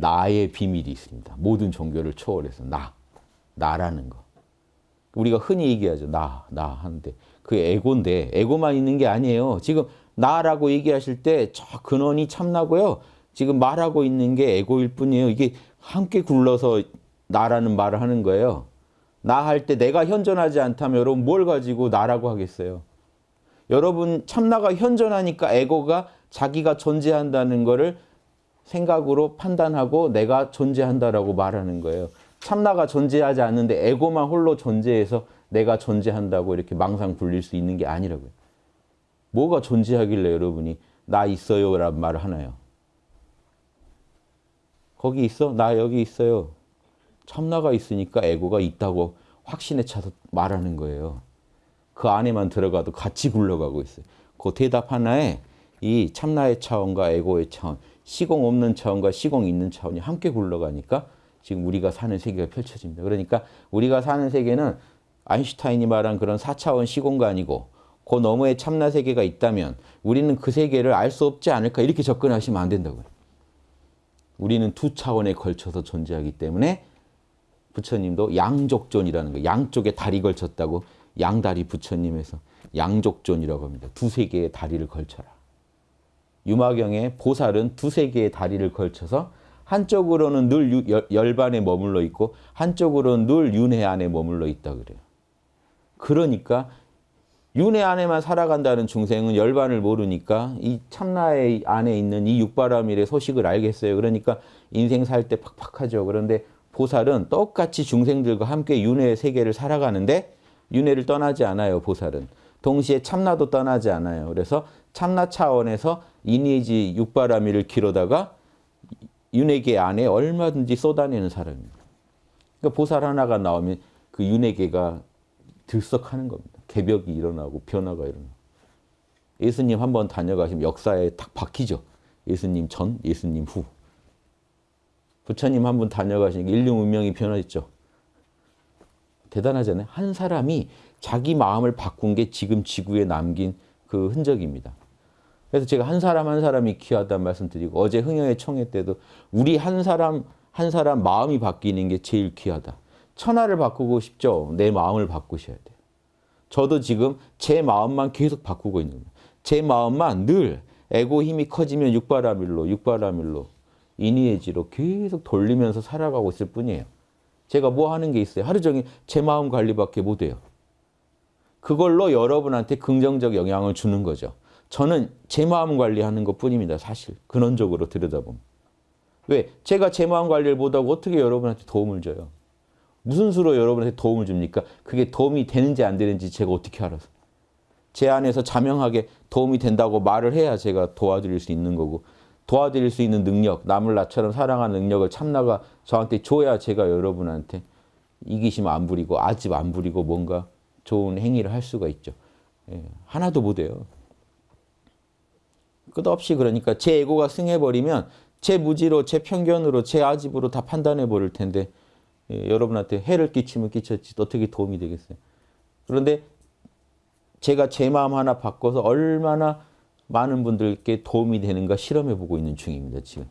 나의 비밀이 있습니다. 모든 종교를 초월해서 나, 나라는 거. 우리가 흔히 얘기하죠. 나, 나 하는데 그게 에고인데 에고만 있는 게 아니에요. 지금 나라고 얘기하실 때 저 근원이 참나고요. 지금 말하고 있는 게 에고일 뿐이에요. 이게 함께 굴러서 나라는 말을 하는 거예요. 나 할 때 내가 현존하지 않다면 여러분 뭘 가지고 나라고 하겠어요? 여러분 참나가 현존하니까 에고가 자기가 존재한다는 거를 생각으로 판단하고 내가 존재한다라고 말하는 거예요. 참나가 존재하지 않는데 에고만 홀로 존재해서 내가 존재한다고 이렇게 망상 굴릴 수 있는 게 아니라고요. 뭐가 존재하길래 여러분이 나 있어요 라는 말을 하나요? 거기 있어? 나 여기 있어요. 참나가 있으니까 에고가 있다고 확신에 차서 말하는 거예요. 그 안에만 들어가도 같이 굴러가고 있어요. 그 대답 하나에 이 참나의 차원과 에고의 차원, 시공 없는 차원과 시공 있는 차원이 함께 굴러가니까 지금 우리가 사는 세계가 펼쳐집니다. 그러니까 우리가 사는 세계는 아인슈타인이 말한 그런 4차원 시공가 아니고 그 너머에 참나 세계가 있다면 우리는 그 세계를 알 수 없지 않을까 이렇게 접근하시면 안 된다고요. 우리는 두 차원에 걸쳐서 존재하기 때문에 부처님도 양족존이라는 거 양쪽에 다리 걸쳤다고 양다리 부처님에서 양족존이라고 합니다. 두세 개의 다리를 걸쳐라. 유마경의 보살은 두세 개의 다리를 걸쳐서 한쪽으로는 늘 열반에 머물러 있고 한쪽으로는 늘 윤회 안에 머물러 있다 그래요. 그러니까 윤회 안에만 살아간다는 중생은 열반을 모르니까 이 참나의 안에 있는 이 육바라밀의 소식을 알겠어요. 그러니까 인생 살 때 팍팍하죠. 그런데 보살은 똑같이 중생들과 함께 윤회의 세계를 살아가는데 윤회를 떠나지 않아요. 보살은. 동시에 참나도 떠나지 않아요. 그래서 참나 차원에서 이니지 육바라밀을 기르다가 윤회계 안에 얼마든지 쏟아내는 사람입니다. 그러니까 보살 하나가 나오면 그 윤회계가 들썩하는 겁니다. 개벽이 일어나고 변화가 일어나고. 예수님 한번 다녀가시면 역사에 딱 박히죠. 예수님 전, 예수님 후. 부처님 한번 다녀가시니까 인류 문명이 변화했죠. 대단하잖아요. 한 사람이 자기 마음을 바꾼 게 지금 지구에 남긴 그 흔적입니다. 그래서 제가 한 사람 한 사람이 귀하다는 말씀드리고 어제 흥영의 총회 때도 우리 한 사람 한 사람 마음이 바뀌는 게 제일 귀하다. 천하를 바꾸고 싶죠? 내 마음을 바꾸셔야 돼요. 저도 지금 제 마음만 계속 바꾸고 있는 거예요. 제 마음만 늘 에고 힘이 커지면 육바라밀로 육바라밀로 이니에지로 계속 돌리면서 살아가고 있을 뿐이에요. 제가 뭐 하는 게 있어요? 하루 종일 제 마음 관리밖에 못 해요. 그걸로 여러분한테 긍정적 영향을 주는 거죠. 저는 제 마음 관리하는 것 뿐입니다. 사실 근원적으로 들여다보면. 왜? 제가 제 마음 관리를 못하고 어떻게 여러분한테 도움을 줘요? 무슨 수로 여러분한테 도움을 줍니까? 그게 도움이 되는지 안 되는지 제가 어떻게 알아서. 제 안에서 자명하게 도움이 된다고 말을 해야 제가 도와드릴 수 있는 거고 도와드릴 수 있는 능력, 남을 나처럼 사랑하는 능력을 참나가 저한테 줘야 제가 여러분한테 이기심 안 부리고 아집 안 부리고 뭔가 좋은 행위를 할 수가 있죠. 예, 하나도 못해요. 끝없이 그러니까 제 에고가 승해버리면 제 무지로, 제 편견으로, 제 아집으로 다 판단해 버릴 텐데 예, 여러분한테 해를 끼치면 끼쳤지 어떻게 도움이 되겠어요. 그런데 제가 제 마음 하나 바꿔서 얼마나 많은 분들께 도움이 되는가 실험해 보고 있는 중입니다. 지금.